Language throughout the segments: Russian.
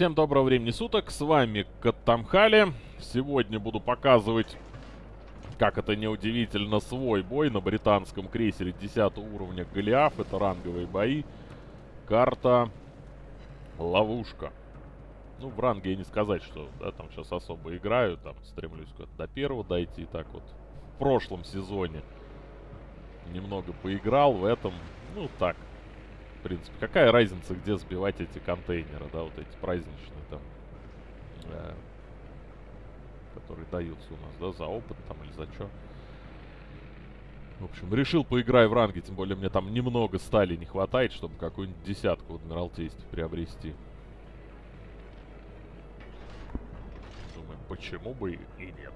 Всем доброго времени суток, с вами Каттамхали. Сегодня буду показывать, как это неудивительно, свой бой на британском крейсере 10 уровня Голиаф. Это ранговые бои. Карта Ловушка. Ну, в ранге я не сказать, что да, там сейчас особо играю. Там стремлюсь куда-то до первого дойти. Так вот, в прошлом сезоне немного поиграл в этом. Ну, так, в принципе. Какая разница, где сбивать эти контейнеры, да, вот эти праздничные там, э, которые даются у нас, да, за опыт там или за что. В общем, решил поиграть в ранге, тем более мне там немного стали не хватает, чтобы какую-нибудь десятку в Адмиралтействе приобрести. Думаю, почему бы и нет.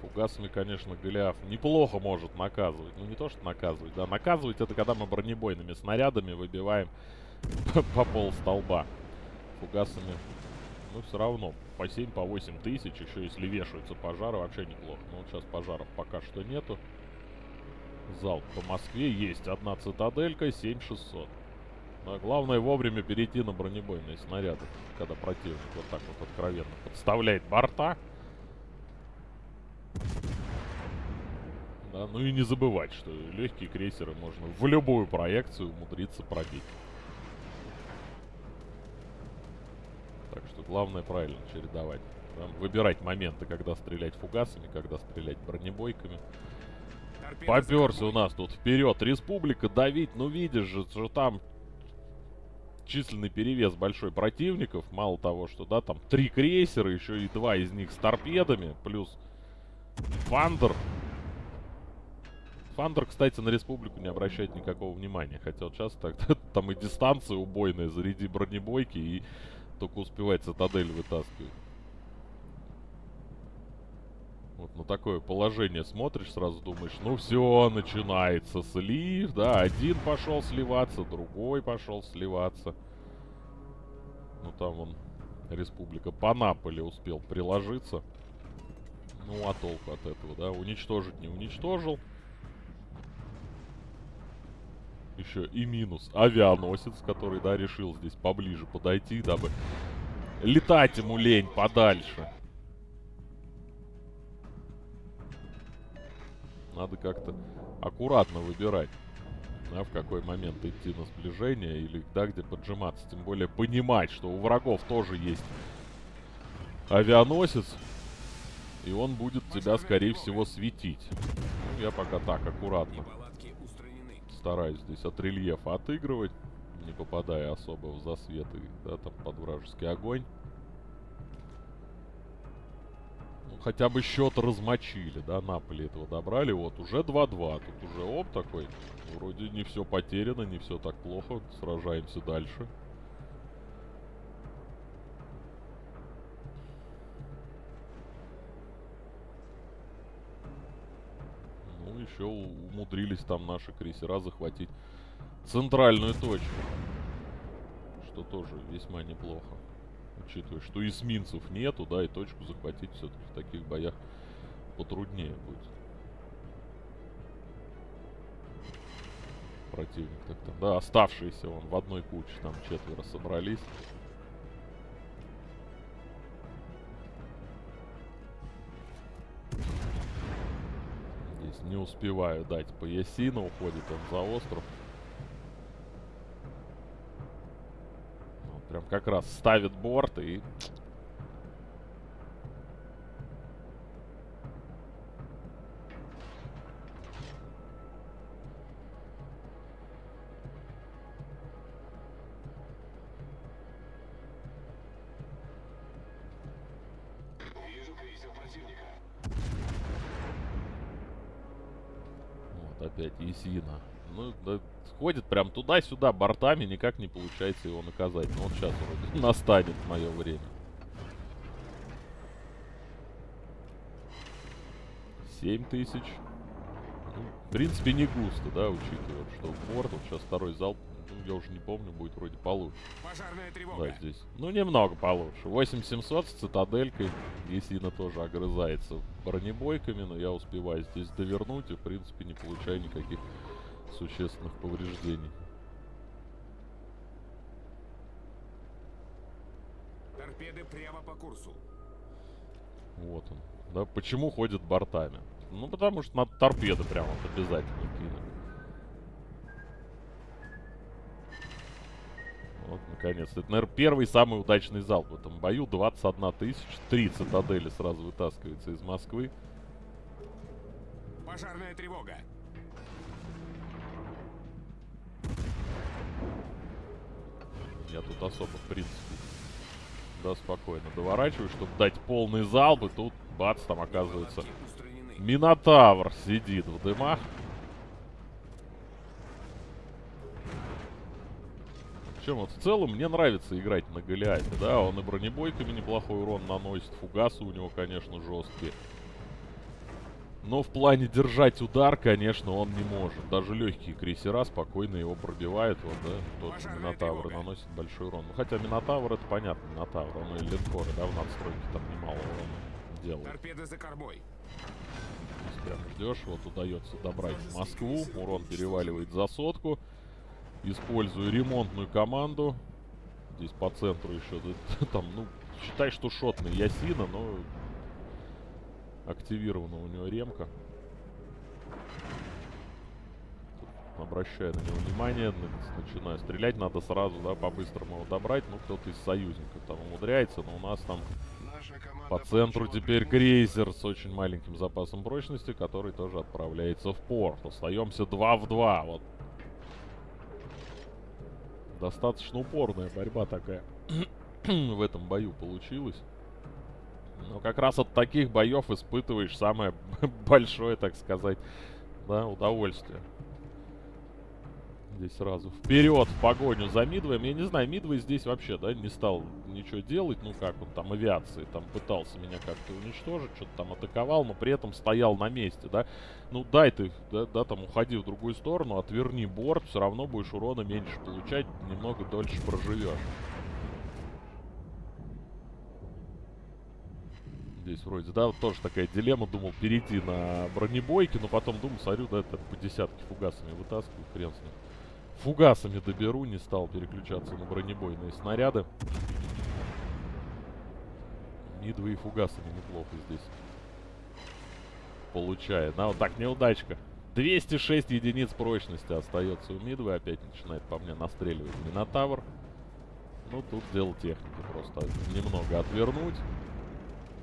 Фугасами, конечно, Голиаф неплохо может наказывать. Ну, не то, что наказывать, да. Наказывать это когда мы бронебойными снарядами выбиваем по пол столба. Фугасами, ну, все равно. По 7, по 8 тысяч. Еще если вешаются пожары, вообще неплохо. Но вот сейчас пожаров пока что нету. Залп по Москве есть. Одна цитаделька, 7600. Но главное вовремя перейти на бронебойные снаряды, когда противник вот так вот откровенно подставляет борта. Да, ну и не забывать, что легкие крейсеры можно в любую проекцию умудриться пробить. Так что главное правильно чередовать. Там выбирать моменты, когда стрелять фугасами, когда стрелять бронебойками. Поперся у нас тут вперед. Республика давить, ну видишь же, что там численный перевес большой противников. Мало того, что, да, там три крейсера, еще и два из них с торпедами, плюс Фандер. Фандер, кстати, на республику не обращает никакого внимания. Хотя вот сейчас так, там и дистанция убойная, заряди бронебойки и только успевает цитадель вытаскивать. Вот на такое положение смотришь, сразу думаешь, ну все, начинается слив, да, один пошел сливаться, другой пошел сливаться. Ну там он, республика по Наполе успел приложиться. Ну а толку от этого, да, уничтожить не уничтожил. Еще и минус авианосец, который, да, решил здесь поближе подойти, дабы летать ему лень подальше. Надо как-то аккуратно выбирать, да, в какой момент идти на сближение или да, где поджиматься. Тем более понимать, что у врагов тоже есть авианосец, и он будет тебя, скорее всего, светить. Ну, я пока так, аккуратно. Стараюсь здесь от рельефа отыгрывать, не попадая особо в засвет и, да, там, под вражеский огонь. Ну, хотя бы счет размочили, да, Наполи этого добрали. Вот, уже 2-2. Тут уже оп такой. Вроде не все потеряно, не все так плохо. Сражаемся дальше. Ну, еще умудрились там наши крейсера захватить центральную точку. Что тоже весьма неплохо. Учитывая, что эсминцев нету, да, и точку захватить все-таки в таких боях потруднее будет. Противник так там, да, оставшиеся он в одной куче, там четверо собрались. Не успеваю дать по Ясину, уходит он за остров. Вот, прям как раз ставит борт и... Противника. Опять Есина. Ну, да, ходит прям туда-сюда бортами, никак не получается его наказать. Но вот сейчас вроде настанет мое время. Семь тысяч. Ну, в принципе, не густо, да, учитывая, что борт. Вот сейчас второй залп Ну, я уже не помню, будет вроде получше. Пожарная Да, тревога. здесь. Ну, немного получше. 8700 с цитаделькой. Есина тоже огрызается бронебойками, но я успеваю здесь довернуть и, в принципе, не получаю никаких существенных повреждений. Торпеды прямо по курсу. Вот он. Да, почему ходит бортами? Ну, потому что надо торпеды прямо вот обязательно кинуть. Вот, наконец-то. Это, наверное, первый самый удачный залп в этом бою. 21 тысяч. Три цитадели сразу вытаскивается из Москвы. Пожарная тревога. Я тут особо, в принципе, да, спокойно доворачиваю, чтобы дать полный залп. И тут, бац, там оказывается. Минотавр сидит в дымах. Причем вот в целом мне нравится играть на Голиафе, да, он и бронебойками неплохой урон наносит, фугасы у него, конечно, жесткие. Но в плане держать удар, конечно, он не может. Даже легкие крейсера спокойно его пробивают, вот, да, тот же Минотавр наносит большой урон. Ну, хотя Минотавр, это понятно, Минотавр, он и линкоры, да, в надстройке там немало урона делает. Торпеды за. Здесь Прям ждешь, вот удается добрать Москву. Урон переваливает за сотку. Использую ремонтную команду. Здесь по центру еще там, ну, считай, что шотный Ясина, но активирована у него ремка. Обращаю на него внимание, на- начинаю стрелять, надо сразу, да, по-быстрому его добрать. Ну, кто-то из союзников там умудряется, но у нас там по центру теперь крейсер с очень маленьким запасом прочности, который тоже отправляется в порт. Остаемся 2 в 2. Вот. Достаточно упорная борьба такая в этом бою получилась. Но как раз от таких боев испытываешь самое большое, так сказать, да, удовольствие. Здесь сразу вперед в погоню за Мидвоем. Я не знаю, Мидвей здесь вообще, да, не стал ничего делать. Ну как он там авиации, там пытался меня как-то уничтожить, что-то там атаковал, но при этом стоял на месте, да. Ну дай ты, да, да, там уходи в другую сторону, отверни борт, все равно будешь урона меньше получать, немного дольше проживешь. Здесь вроде, да, вот тоже такая дилемма, думал перейти на бронебойки, но потом думал, смотрю, да, это по десятке фугасами вытаскиваю, хрен с ним. Фугасами доберу, не стал переключаться на бронебойные снаряды. Мидвы и фугасами неплохо здесь. Получает. Да, вот так, неудачка. 206 единиц прочности остается у Мидвы. Опять начинает по мне настреливать Минотавр. Ну, тут дело техники. Просто немного отвернуть.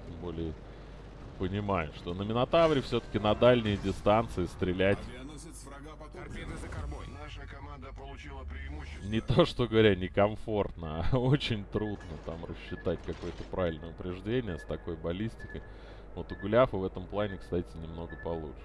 Тем более понимаю, что на Минотавре все-таки на дальние дистанции стрелять Наша команда получила преимущество. не то, что говоря, некомфортно, а очень трудно там рассчитать какое-то правильное упреждение с такой баллистикой. Вот у Гуляфа в этом плане, кстати, немного получше.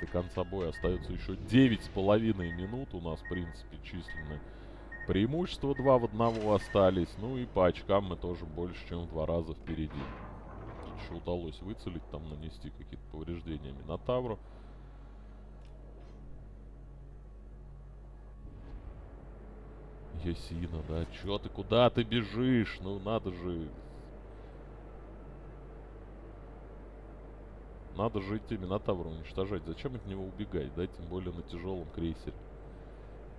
До конца боя остается еще 9,5 минут. У нас, в принципе, численное преимущество 2 в 1 остались. Ну и по очкам мы тоже больше, чем в два раза впереди. Еще удалось выцелить, там нанести какие-то повреждения Минотавру. Ясина, да, чё ты, куда ты бежишь? Ну, надо же... Надо же идти Минотавра уничтожать. Зачем от него убегать, да, тем более на тяжелом крейсере.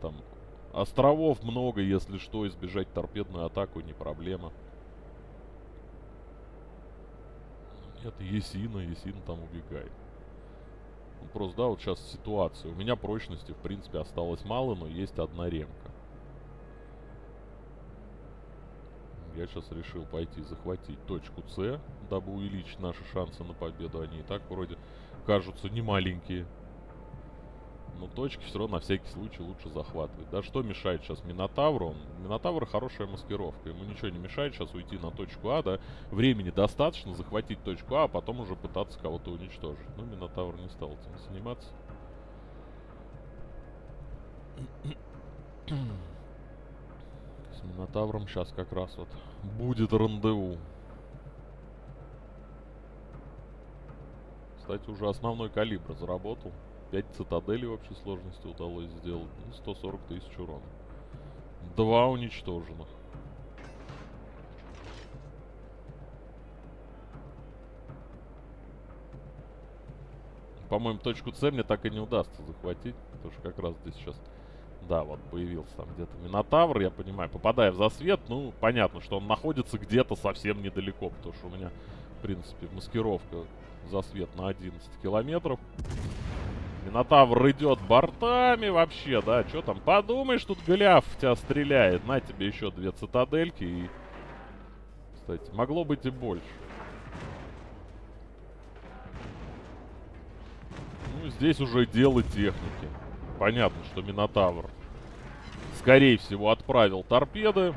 Там островов много, если что, избежать торпедную атаку не проблема. Нет, Есина, Есина там убегает. Ну, просто, да, вот сейчас ситуация. У меня прочности, в принципе, осталось мало, но есть одна ремка. Я сейчас решил пойти захватить точку С, дабы увеличить наши шансы на победу. Они и так вроде кажутся немаленькие но точки все равно на всякий случай лучше захватывать. Да, что мешает сейчас Минотавру? Он, Минотавр хорошая маскировка, ему ничего не мешает сейчас уйти на точку А, да, времени достаточно захватить точку А, а потом уже пытаться кого-то уничтожить. Но Минотавр не стал этим заниматься. С Минотавром сейчас как раз вот будет рандеву. Кстати, уже основной калибр заработал. 5 цитаделей в общей сложности удалось сделать. Ну, 140 тысяч урона. Два уничтоженных. По-моему, точку С мне так и не удастся захватить. Потому что как раз здесь сейчас... Да, вот появился там где-то Минотавр, я понимаю. Попадая в засвет, ну, понятно, что он находится где-то совсем недалеко. Потому что у меня, в принципе, маскировка засвет на 11 километров. Минотавр идет бортами вообще, да. Что там, подумаешь, тут Голиаф в тебя стреляет. На тебе еще две цитадельки и... Кстати, могло быть и больше. Ну, здесь уже дело техники. Понятно, что Минотавр, скорее всего, отправил торпеды.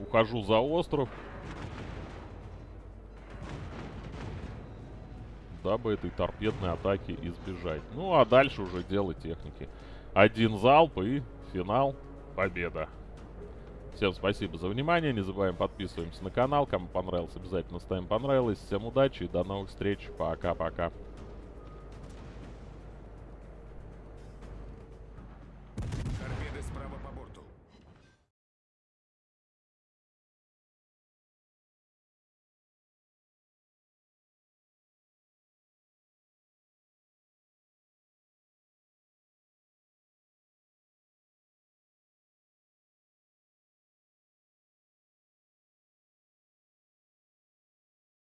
Ухожу за остров. Дабы этой торпедной атаки избежать. Ну, а дальше уже дело техники. Один залп и финал. Победа. Всем спасибо за внимание. Не забываем подписываемся на канал. Кому понравилось, обязательно ставим понравилось. Всем удачи и до новых встреч. Пока-пока.